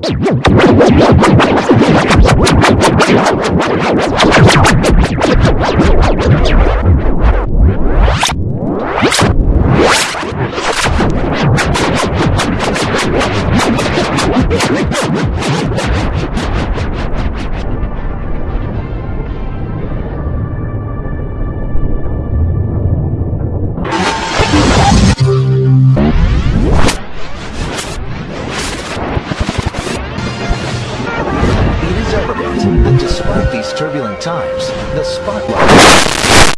Let's go. That despite these turbulent times, the spotlight